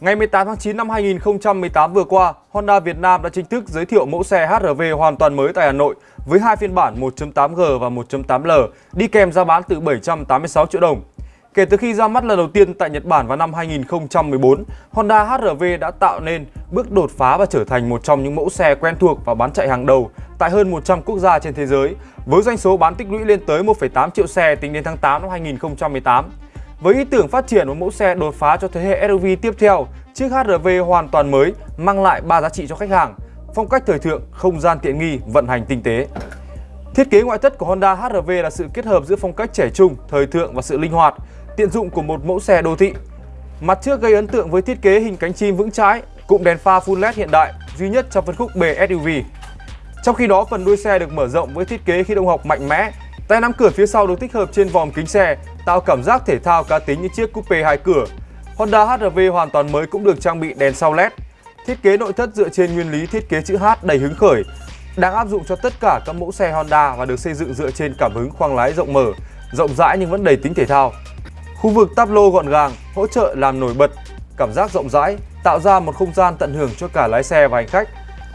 Ngày 18 tháng 9 năm 2018 vừa qua, Honda Việt Nam đã chính thức giới thiệu mẫu xe HRV hoàn toàn mới tại Hà Nội với hai phiên bản 1.8G và 1.8L đi kèm giá bán từ 786 triệu đồng. Kể từ khi ra mắt lần đầu tiên tại Nhật Bản vào năm 2014, Honda HRV đã tạo nên bước đột phá và trở thành một trong những mẫu xe quen thuộc và bán chạy hàng đầu tại hơn 100 quốc gia trên thế giới, với doanh số bán tích lũy lên tới 1,8 triệu xe tính đến tháng 8 năm 2018. Với ý tưởng phát triển một mẫu xe đột phá cho thế hệ SUV tiếp theo, chiếc HR-V hoàn toàn mới mang lại 3 giá trị cho khách hàng: phong cách thời thượng, không gian tiện nghi, vận hành tinh tế. Thiết kế ngoại thất của Honda HR-V là sự kết hợp giữa phong cách trẻ trung, thời thượng và sự linh hoạt, tiện dụng của một mẫu xe đô thị. Mặt trước gây ấn tượng với thiết kế hình cánh chim vững chãi, cụm đèn pha full LED hiện đại, duy nhất trong phân khúc B SUV. Trong khi đó, phần đuôi xe được mở rộng với thiết kế khí động học mạnh mẽ, tay nắm cửa phía sau được tích hợp trên vòm kính xe, tạo cảm giác thể thao cá tính như chiếc coupe hai cửa. Honda HR-V hoàn toàn mới cũng được trang bị đèn sau LED. Thiết kế nội thất dựa trên nguyên lý thiết kế chữ H đầy hứng khởi, đang áp dụng cho tất cả các mẫu xe Honda và được xây dựng dựa trên cảm hứng khoang lái rộng mở, rộng rãi nhưng vẫn đầy tính thể thao. Khu vực táp lô gọn gàng, hỗ trợ làm nổi bật, cảm giác rộng rãi, tạo ra một không gian tận hưởng cho cả lái xe và hành khách.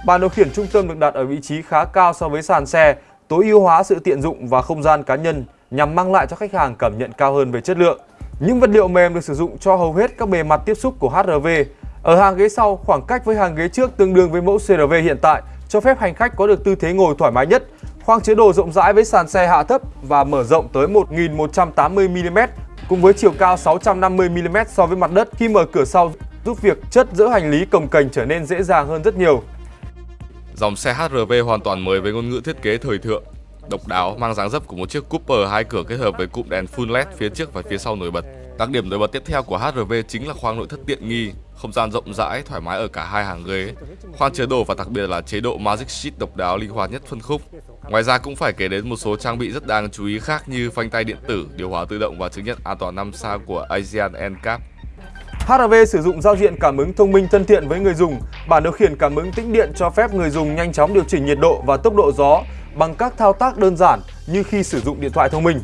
Bàn điều khiển trung tâm được đặt ở vị trí khá cao so với sàn xe, tối ưu hóa sự tiện dụng và không gian cá nhân nhằm mang lại cho khách hàng cảm nhận cao hơn về chất lượng. Những vật liệu mềm được sử dụng cho hầu hết các bề mặt tiếp xúc của HRV Ở hàng ghế sau, khoảng cách với hàng ghế trước tương đương với mẫu CRV hiện tại, cho phép hành khách có được tư thế ngồi thoải mái nhất. Khoang chứa đồ rộng rãi với sàn xe hạ thấp và mở rộng tới 1180mm cùng với chiều cao 650mm so với mặt đất khi mở cửa sau giúp việc chất dỡ hành lý cồng cành trở nên dễ dàng hơn rất nhiều. Dòng xe HRV hoàn toàn mới với ngôn ngữ thiết kế thời thượng, độc đáo mang dáng dấp của một chiếc Cooper hai cửa kết hợp với cụm đèn full LED phía trước và phía sau nổi bật. Đặc điểm nổi bật tiếp theo của HRV chính là khoang nội thất tiện nghi, không gian rộng rãi, thoải mái ở cả hai hàng ghế, khoang chứa đồ và đặc biệt là chế độ Magic Sheet độc đáo linh hoạt nhất phân khúc. Ngoài ra cũng phải kể đến một số trang bị rất đáng chú ý khác như phanh tay điện tử, điều hòa tự động và chứng nhận an toàn 5 sao của Asian NCAP. HRV sử dụng giao diện cảm ứng thông minh thân thiện với người dùng. Bản điều khiển cảm ứng tĩnh điện cho phép người dùng nhanh chóng điều chỉnh nhiệt độ và tốc độ gió bằng các thao tác đơn giản như khi sử dụng điện thoại thông minh.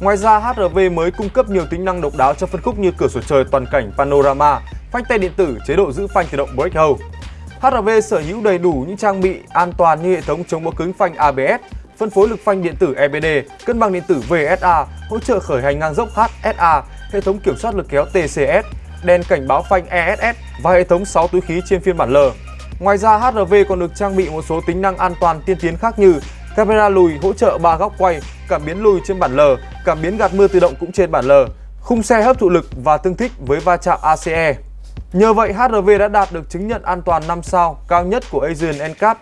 Ngoài ra, HRV mới cung cấp nhiều tính năng độc đáo cho phân khúc như cửa sổ trời toàn cảnh panorama, phanh tay điện tử, chế độ giữ phanh tự động brake hold. HRV sở hữu đầy đủ những trang bị an toàn như hệ thống chống bó cứng phanh ABS, phân phối lực phanh điện tử EBD, cân bằng điện tử VSA, hỗ trợ khởi hành ngang dốc HSA, hệ thống kiểm soát lực kéo TCS, đèn cảnh báo phanh ESS và hệ thống 6 túi khí trên phiên bản L. Ngoài ra, HRV còn được trang bị một số tính năng an toàn tiên tiến khác như camera lùi hỗ trợ 3 góc quay, cảm biến lùi trên bản L, cảm biến gạt mưa tự động cũng trên bản L, khung xe hấp thụ lực và tương thích với va chạm ACE. Nhờ vậy, HRV đã đạt được chứng nhận an toàn 5 sao cao nhất của Asian NCAP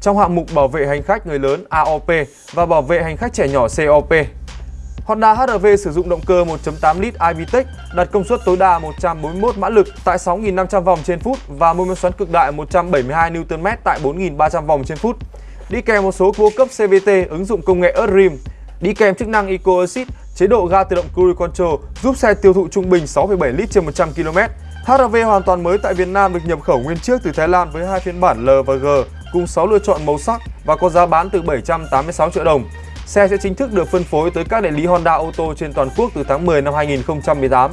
trong hạng mục bảo vệ hành khách người lớn AOP và bảo vệ hành khách trẻ nhỏ COP. Honda HR-V sử dụng động cơ 1.8 lít iVTEC đạt công suất tối đa 141 mã lực tại 6.500 vòng trên phút và mô men xoắn cực đại 172 Nm tại 4.300 vòng trên phút. Đi kèm một số cua cấp CVT ứng dụng công nghệ Earth Rim. Đi kèm chức năng Eco Assist, chế độ ga tự động Cruise Control giúp xe tiêu thụ trung bình 6,7 lít trên 100 km. HR-V hoàn toàn mới tại Việt Nam được nhập khẩu nguyên chiếc từ Thái Lan với hai phiên bản L và G cùng 6 lựa chọn màu sắc và có giá bán từ 786 triệu đồng. Xe sẽ chính thức được phân phối tới các đại lý Honda ô tô trên toàn quốc từ tháng 10 năm 2018.